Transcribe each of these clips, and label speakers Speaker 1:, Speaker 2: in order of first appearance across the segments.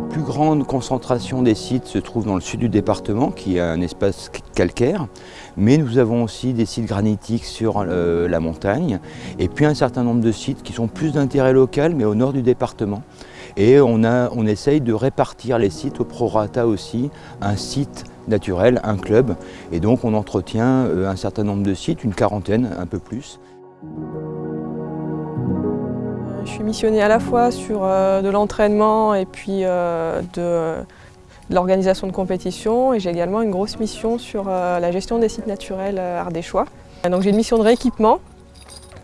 Speaker 1: grande concentration des sites se trouve dans le sud du département, qui est un espace calcaire, mais nous avons aussi des sites granitiques sur euh, la montagne, et puis un certain nombre de sites qui sont plus d'intérêt local, mais au nord du département. Et on, a, on essaye de répartir les sites au prorata aussi, un site naturel, un club, et donc on entretient euh, un certain nombre de sites, une quarantaine, un peu plus.
Speaker 2: Je suis missionnée à la fois sur euh, de l'entraînement et puis euh, de, l'organisation de compétitions et j'ai également une grosse mission sur euh, la gestion des sites naturels ardéchois. Donc j'ai une mission de rééquipement.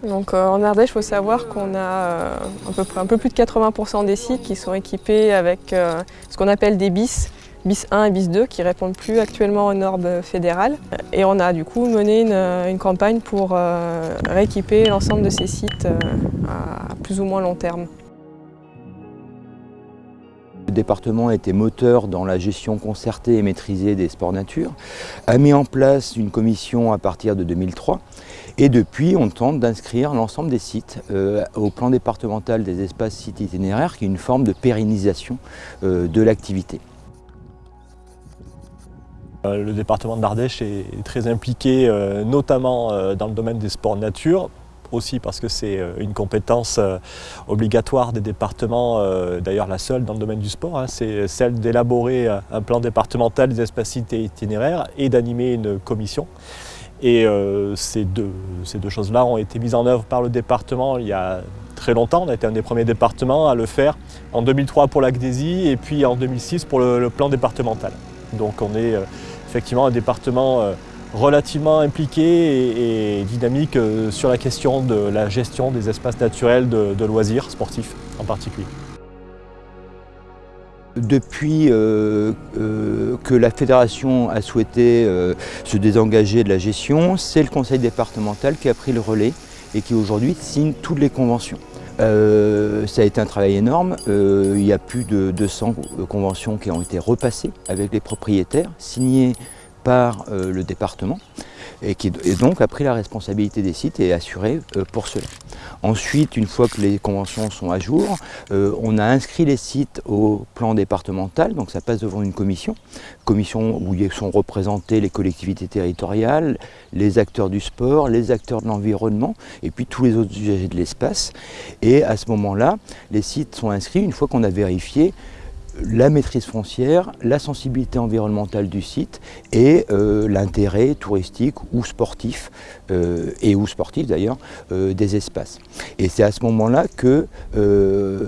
Speaker 2: Donc en Ardèche, il faut savoir qu'on a à peu près un peu plus de 80% des sites qui sont équipés avec ce qu'on appelle des bis, bis 1 et bis 2 qui répondent plus actuellement aux normes fédérales. Et on a du coup mené une, campagne pour euh, rééquiper l'ensemble de ces sites euh, à plus ou moins long terme.
Speaker 1: Le département a été moteur dans la gestion concertée et maîtrisée des sports nature, a mis en place une commission à partir de 2003 et depuis on tente d'inscrire l'ensemble des sites euh, au plan départemental des espaces sites itinéraires qui est une forme de pérennisation de l'activité.
Speaker 3: Euh, le département d'Ardèche est très impliqué euh, notamment euh, dans le domaine des sports nature, aussi parce que c'est une compétence obligatoire des départements, d'ailleurs la seule dans le domaine du sport, hein. c'est celle d'élaborer un plan départemental des espaces itinéraires et d'animer une commission. Et ces deux, choses-là ont été mises en œuvre par le département il y a très longtemps. On a été un des premiers départements à le faire en 2003 pour l'ACDESI et puis en 2006 pour le plan départemental. Donc on est euh, effectivement un département euh, relativement impliqué et, dynamique euh, sur la question de la gestion des espaces naturels de, loisirs sportifs en particulier.
Speaker 1: Depuis que la fédération a souhaité se désengager de la gestion, c'est le conseil départemental qui a pris le relais et qui aujourd'hui signe toutes les conventions. Euh, ça a été un travail énorme. Euh, il y a plus de 200 conventions qui ont été repassées avec les propriétaires, signées par euh, le département et qui donc a pris la responsabilité des sites et est assuré pour cela. Ensuite, une fois que les conventions sont à jour, on a inscrit les sites au plan départemental, donc ça passe devant une commission, commission où sont représentés les collectivités territoriales, les acteurs du sport, les acteurs de l'environnement et puis tous les autres usagers de l'espace. Et à ce moment-là, les sites sont inscrits une fois qu'on a vérifié la maîtrise foncière, la sensibilité environnementale du site et euh, l'intérêt touristique ou sportif, euh, et ou sportif d'ailleurs, euh, des espaces. Et c'est à ce moment-là que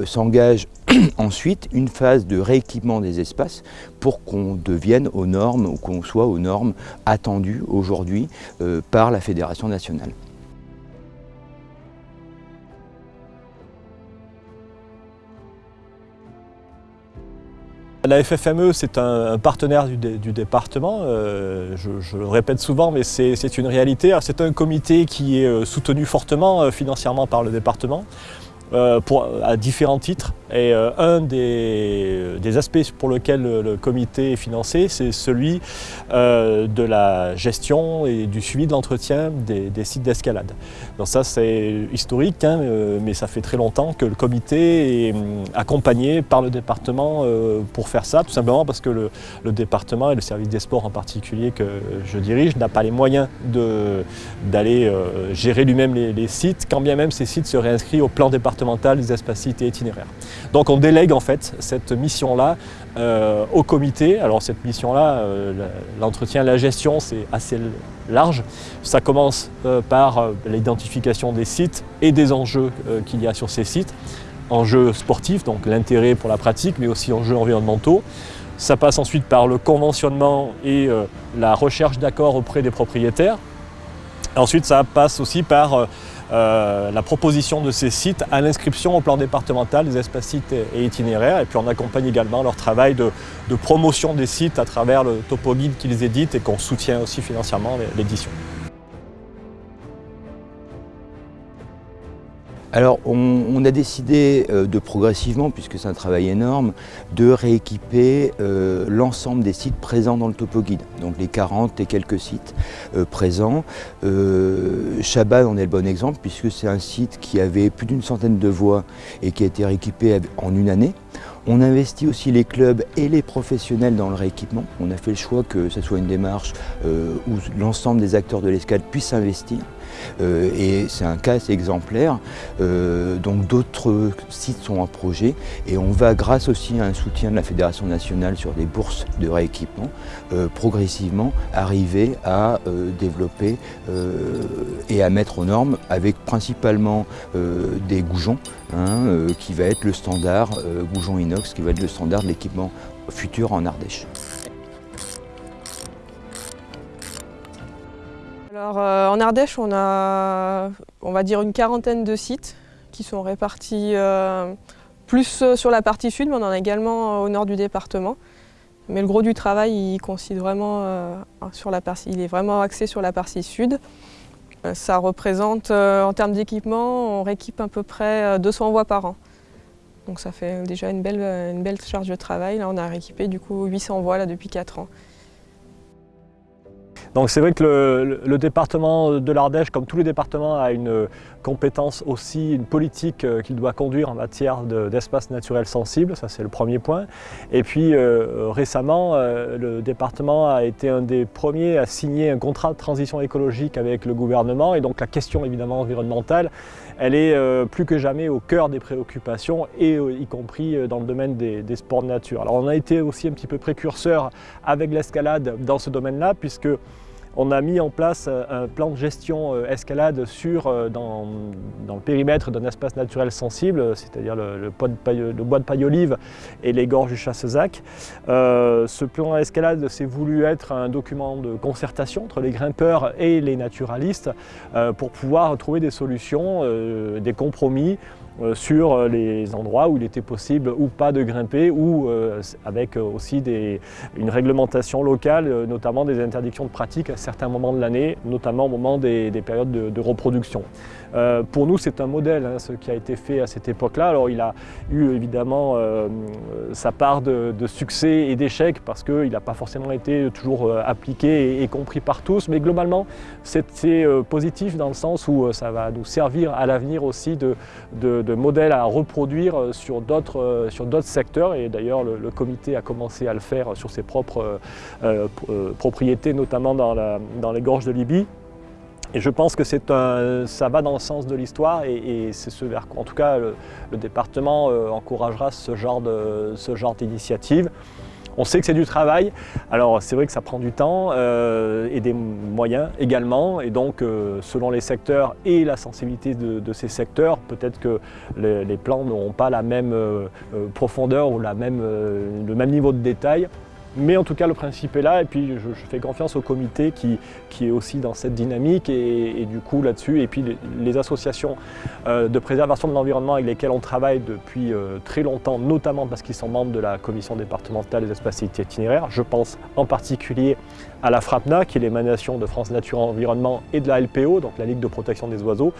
Speaker 1: s'engage ensuite une phase de rééquipement des espaces pour qu'on devienne aux normes ou qu'on soit aux normes attendues aujourd'hui par la Fédération nationale.
Speaker 3: La FFME, c'est un, partenaire du, département, euh, je, le répète souvent, mais c'est une réalité. C'est un comité qui est euh, soutenu fortement euh, financièrement par le département. à différents titres. Et euh, un des, aspects pour lequel le, comité est financé, c'est celui euh, de la gestion et du suivi de l'entretien des, sites d'escalade. Donc ça c'est historique, hein, euh, mais ça fait très longtemps que le comité est hum, accompagné par le département pour faire ça, tout simplement parce que le, département et le service des sports en particulier que je dirige n'a pas les moyens d'aller gérer lui-même les, sites, quand bien même ces sites seraient inscrits au plan départemental des espaces et itinéraires. Donc on délègue en fait cette mission-là euh, au comité. Alors cette mission-là, euh, l'entretien, la gestion, c'est assez large. Ça commence euh, par l'identification des sites et des enjeux qu'il y a sur ces sites. Enjeux sportifs, donc l'intérêt pour la pratique, mais aussi enjeux environnementaux. Ça passe ensuite par le conventionnement et la recherche d'accords auprès des propriétaires. Ensuite, ça passe aussi par euh, la proposition de ces sites à l'inscription au plan départemental des espaces sites et itinéraires. Et puis on accompagne également leur travail de, promotion des sites à travers le topo guide qu'ils éditent et qu'on soutient aussi financièrement l'édition.
Speaker 1: Alors on, a décidé euh, de progressivement, puisque c'est un travail énorme, de rééquiper euh, l'ensemble des sites présents dans le topo guide. Donc les 40 et quelques sites euh, présents. Chabat en est le bon exemple puisque c'est un site qui avait plus d'une centaine de voies et qui a été rééquipé en une année. On investit aussi les clubs et les professionnels dans le rééquipement. On a fait le choix que ce soit une démarche euh, où l'ensemble des acteurs de l'escalade puissent investir. Euh, et c'est un cas assez exemplaire. Euh, donc d'autres sites sont en projet et on va, grâce aussi à un soutien de la Fédération nationale sur des bourses de rééquipement, progressivement arriver à développer et à mettre aux normes avec principalement des goujons hein, qui va être le standard goujon inox qui va être le standard de l'équipement futur en Ardèche.
Speaker 2: Euh, en Ardèche, on a, on va dire, une quarantaine de sites qui sont répartis euh, plus euh, sur la partie sud, mais on en a également au nord du département. Mais le gros du travail, il, consiste vraiment, sur la partie, il est vraiment axé sur la partie sud. Ça représente, en termes d'équipement, on rééquipe à peu près 200 voies par an. Donc ça fait déjà une belle, charge de travail. On a rééquipé du coup 800 voies là, depuis 4 ans.
Speaker 3: Donc c'est vrai que le, département de l'Ardèche, comme tous les départements, a une compétence aussi, une politique euh, qu'il doit conduire en matière d'espace naturel sensible, ça c'est le premier point. Et puis euh, récemment, euh, le département a été un des premiers à signer un contrat de transition écologique avec le gouvernement et donc la question évidemment environnementale, elle est plus que jamais au cœur des préoccupations et y compris dans le domaine des, des sports de nature. Alors on a été aussi un petit peu précurseur avec l'escalade dans ce domaine-là puisque on a mis en place euh, un plan de gestion euh, escalade sur, euh, dans, le périmètre d'un espace naturel sensible, c'est-à-dire le, bois de paille olive et les gorges du Chassezac. ce plan escalade s'est voulu être un document de concertation entre les grimpeurs et les naturalistes pour pouvoir trouver des solutions, des compromis sur euh, les endroits où il était possible ou pas de grimper ou euh, avec aussi une réglementation locale, notamment des interdictions de pratique à certains moments de l'année, notamment au moment des, périodes de reproduction. Euh, pour nous, c'est un modèle, hein, ce qui a été fait à cette époque-là. Alors, il a eu évidemment euh, sa part de, succès et d'échecs parce qu'il n'a pas forcément été toujours euh, appliqué et, compris par tous, mais globalement, c'est positif dans le sens où ça va nous servir à l'avenir aussi de, modèle à reproduire sur d'autres secteurs. Et d'ailleurs, le, comité a commencé à le faire sur ses propres propriétés, notamment dans les gorges de Libye. Et je pense que ça va dans le sens de l'histoire et, c'est ce vers quoi, en tout cas, le, département euh, encouragera ce genre d'initiative. On sait que c'est du travail, alors c'est vrai que ça prend du temps euh, et des moyens également, et donc euh, selon les secteurs et la sensibilité de, ces secteurs, peut-être que les, plans n'auront pas la même profondeur ou le même niveau de détail. Mais en tout cas, le principe est là et puis je, fais confiance au comité qui, qui, est aussi dans cette dynamique et, du coup là-dessus. Et puis les, associations euh, de préservation de l'environnement avec lesquelles on travaille depuis euh, très longtemps, notamment parce qu'ils sont membres de la commission départementale des espaces itinéraires. Je pense en particulier à la FRAPNA, qui est l'émanation de France Nature Environnement et de la LPO, donc la Ligue de protection des oiseaux.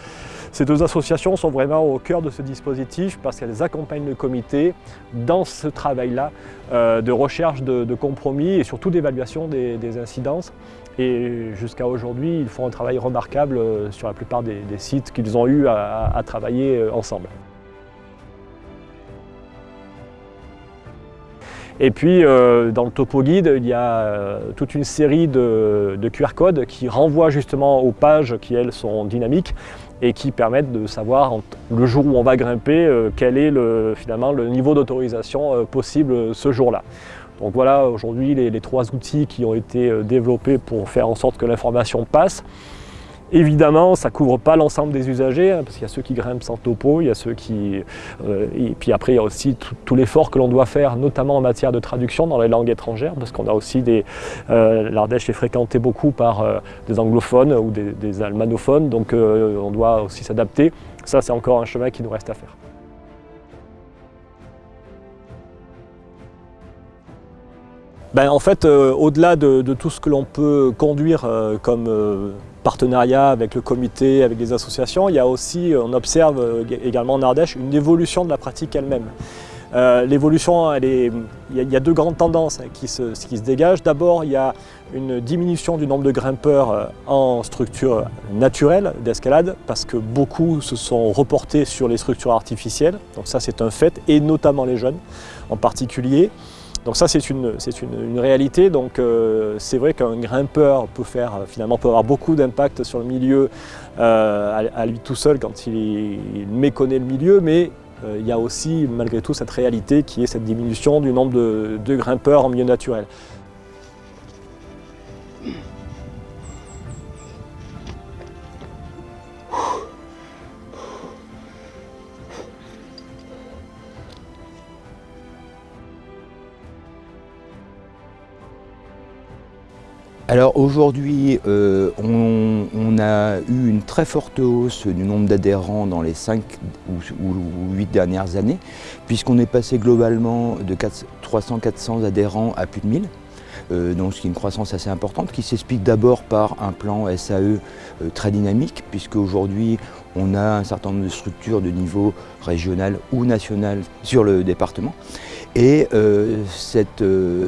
Speaker 3: Ces deux associations sont vraiment au cœur de ce dispositif parce qu'elles accompagnent le comité dans ce travail-là euh, de recherche de, compromis et surtout d'évaluation des, incidences. Et jusqu'à aujourd'hui, ils font un travail remarquable euh, sur la plupart des, sites qu'ils ont eu à travailler euh, ensemble. Et puis euh, dans le topo guide, il y a toute une série de, QR codes qui renvoient justement aux pages qui elles sont dynamiques et qui permettent de savoir le jour où on va grimper quel est le, finalement le niveau d'autorisation possible ce jour-là. Donc voilà aujourd'hui les, trois outils qui ont été développés pour faire en sorte que l'information passe. Évidemment, ça ne couvre pas l'ensemble des usagers, hein, parce qu'il y a ceux qui grimpent sans topo, il y a ceux qui... Euh, et puis après, il y a aussi tout, l'effort que l'on doit faire, notamment en matière de traduction dans les langues étrangères, parce qu'on a aussi des... Euh, L'Ardèche est fréquenté beaucoup par euh, des anglophones ou des, des almanophones, donc on doit aussi s'adapter. Ça, c'est encore un chemin qui nous reste à faire. Ben, en fait, au-delà de, tout ce que l'on peut conduire comme partenariat avec le comité, avec les associations, il y a aussi, euh, on observe euh, également en Ardèche, une évolution de la pratique elle-même. Euh, l'évolution, il y, a deux grandes tendances hein, qui, se, qui se dégagent. D'abord, il y a une diminution du nombre de grimpeurs euh, en structure naturelle d'escalade parce que beaucoup se sont reportés sur les structures artificielles. Donc ça, c'est un fait, et notamment les jeunes en particulier. Donc ça c'est une, réalité, donc euh, c'est vrai qu'un grimpeur peut faire finalement peut avoir beaucoup d'impact sur le milieu euh, à, lui tout seul quand il, méconnaît le milieu, mais euh, il y a aussi malgré tout cette réalité qui est cette diminution du nombre de grimpeurs en milieu naturel.
Speaker 1: Alors aujourd'hui, euh, on, a eu une très forte hausse du nombre d'adhérents dans les 5 ou, 8 dernières années, puisqu'on est passé globalement de 300-400 adhérents à plus de 1000. Euh, donc ce une croissance assez importante, qui s'explique d'abord par un plan SAE euh, très dynamique, puisque aujourd'hui on a un certain nombre de structures de niveau régional ou national sur le département. Et euh,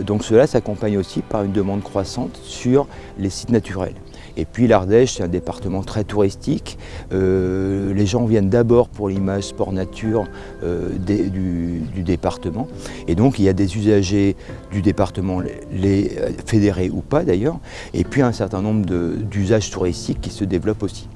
Speaker 1: donc cela s'accompagne aussi par une demande croissante sur les sites naturels. Et puis l'Ardèche, c'est un département très touristique. Euh, les gens viennent d'abord pour l'image sport-nature du, département. Et donc il y a des usagers du département, les fédérés ou pas d'ailleurs, et puis un certain nombre d'usages touristiques qui se développent aussi.